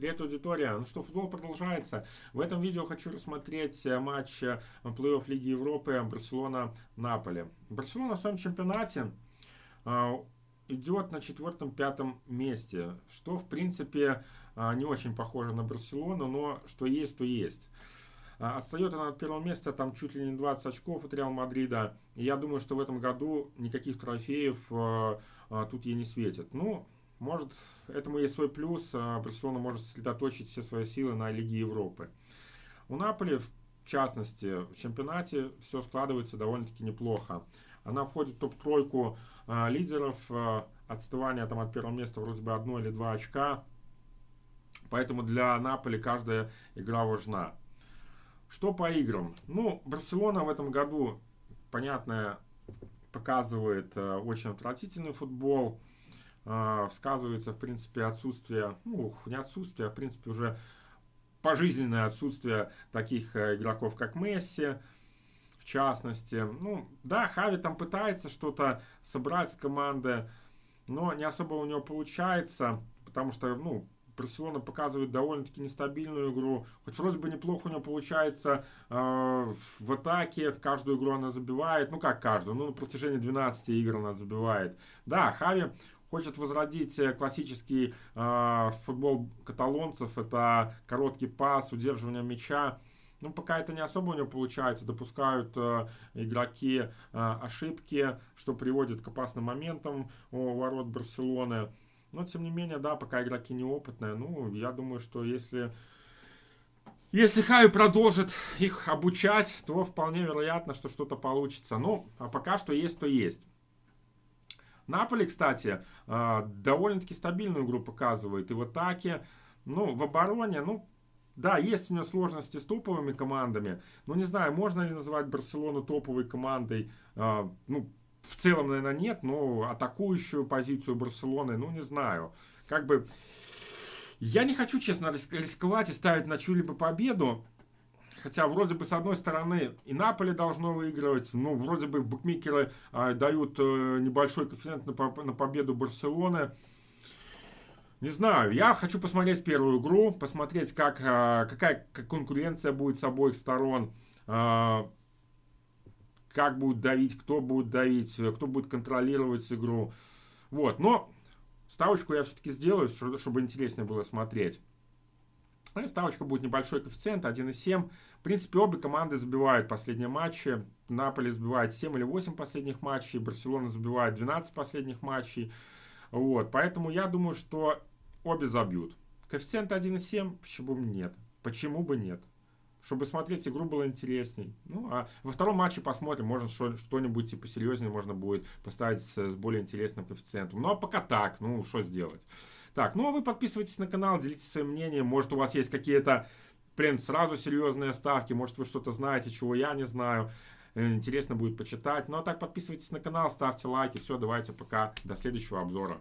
Привет, аудитория! Ну что, футбол продолжается. В этом видео хочу рассмотреть э, матч э, плей-офф Лиги Европы Барселона-Наполи. Барселона в своем чемпионате э, идет на четвертом-пятом месте, что в принципе не очень похоже на Барселону, но что есть, то есть. Отстает она от первого места, там чуть ли не 20 очков от Реал Мадрида. И я думаю, что в этом году никаких трофеев тут ей не светит. Ну, может, этому есть свой плюс. Барселона может сосредоточить все свои силы на Лиге Европы. У Наполи, в частности, в чемпионате все складывается довольно-таки неплохо. Она входит в топ-тройку а, лидеров. А, отставание там от первого места вроде бы одно или два очка. Поэтому для Наполи каждая игра важна. Что по играм? Ну, Барселона в этом году, понятно, показывает очень отвратительный футбол. Сказывается, в принципе, отсутствие, ну, не отсутствие, а, в принципе, уже пожизненное отсутствие таких э, игроков, как Месси, в частности. Ну, да, Хави там пытается что-то собрать с команды, но не особо у него получается, потому что, ну, Барселона показывает довольно-таки нестабильную игру. Хоть вроде бы неплохо у него получается э, в атаке, в каждую игру она забивает. Ну как каждую, ну на протяжении 12 игр она забивает. Да, Хави хочет возродить э, классический э, футбол каталонцев. Это короткий пас, удерживание мяча. Ну, пока это не особо у него получается. Допускают э, игроки э, ошибки, что приводит к опасным моментам у ворот Барселоны. Но, тем не менее, да, пока игроки неопытные. Ну, я думаю, что если... Если Хави продолжит их обучать, то вполне вероятно, что что-то получится. Ну, а пока что есть, то есть. Наполи, кстати, а, довольно-таки стабильную игру показывает и в атаке, ну, в обороне, ну, да, есть у него сложности с топовыми командами, но не знаю, можно ли называть Барселону топовой командой, а, ну, в целом, наверное, нет, но атакующую позицию Барселоны, ну, не знаю. Как бы, я не хочу, честно, рисковать и ставить на чью-либо победу, Хотя вроде бы с одной стороны и Наполе должно выигрывать, ну вроде бы букмекеры а, дают а, небольшой коэффициент на, на победу Барселоны. Не знаю, я хочу посмотреть первую игру, посмотреть, как, а, какая конкуренция будет с обоих сторон, а, как будут давить, кто будет давить, кто будет контролировать игру. Вот, но ставочку я все-таки сделаю, чтобы интереснее было смотреть. И ставочка будет небольшой коэффициент, 1,7. В принципе, обе команды забивают последние матчи. Наполе забивает 7 или 8 последних матчей, Барселона забивает 12 последних матчей. Вот, поэтому я думаю, что обе забьют. Коэффициент 1,7, почему бы нет? Почему бы нет? Чтобы смотреть игру было интересней. Ну, а во втором матче посмотрим, может что-нибудь типа серьезнее можно будет поставить с, с более интересным коэффициентом. Ну, а пока так, ну, что сделать. Так, ну а вы подписывайтесь на канал, делитесь своим мнением. Может у вас есть какие-то, прям сразу серьезные ставки. Может вы что-то знаете, чего я не знаю. Э, интересно будет почитать. Ну а так подписывайтесь на канал, ставьте лайки. Все, давайте пока. До следующего обзора.